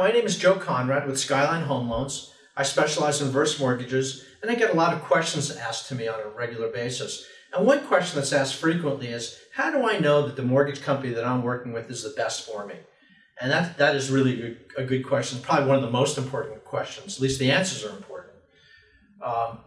my name is Joe Conrad with Skyline Home Loans. I specialize in reverse mortgages, and I get a lot of questions asked to me on a regular basis. And one question that's asked frequently is, how do I know that the mortgage company that I'm working with is the best for me? And that, that is really a good question, probably one of the most important questions. At least the answers are important. Um,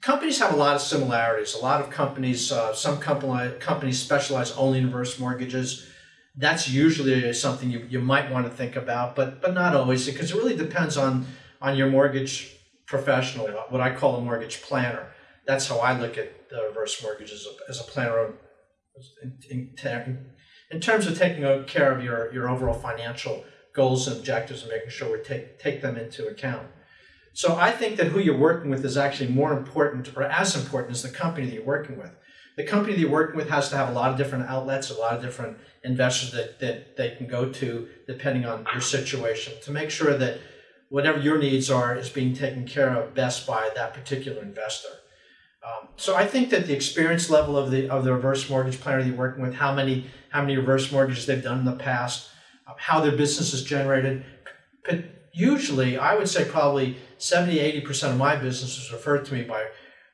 companies have a lot of similarities. A lot of companies, uh, some company, companies specialize only in reverse mortgages. That's usually something you, you might want to think about, but but not always, because it really depends on on your mortgage professional, what I call a mortgage planner. That's how I look at the reverse mortgage as a, as a planner in, in, in terms of taking care of your, your overall financial goals and objectives and making sure we take, take them into account. So I think that who you're working with is actually more important or as important as the company that you're working with. The company that you're working with has to have a lot of different outlets, a lot of different investors that, that they can go to depending on your situation to make sure that whatever your needs are is being taken care of best by that particular investor. Um, so I think that the experience level of the of the reverse mortgage planner that you're working with, how many how many reverse mortgages they've done in the past, um, how their business is generated. But usually, I would say probably 70, 80 percent of my business is referred to me by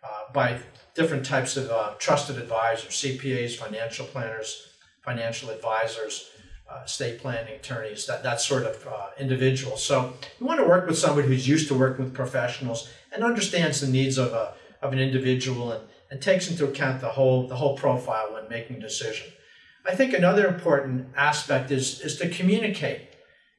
uh, by different types of uh, trusted advisors, CPAs, financial planners, financial advisors uh, estate planning attorneys, that, that sort of uh, individual. So you want to work with somebody who's used to working with professionals and understands the needs of, a, of an individual and, and takes into account the whole, the whole profile when making a decision. I think another important aspect is, is to communicate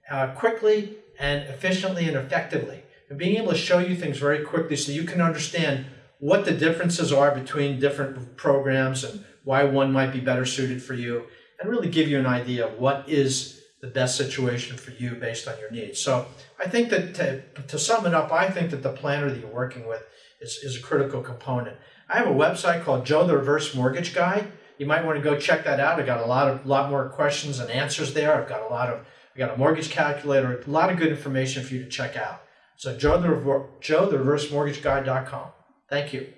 uh, quickly and efficiently and effectively. And being able to show you things very quickly so you can understand what the differences are between different programs and why one might be better suited for you and really give you an idea of what is the best situation for you based on your needs. So I think that to, to sum it up, I think that the planner that you're working with is, is a critical component. I have a website called Joe the Reverse Mortgage Guy. You might want to go check that out. I got a lot of lot more questions and answers there. I've got a lot of I got a mortgage calculator, a lot of good information for you to check out. So Joe the Joe the Reverse Mortgage Guy.com. Thank you.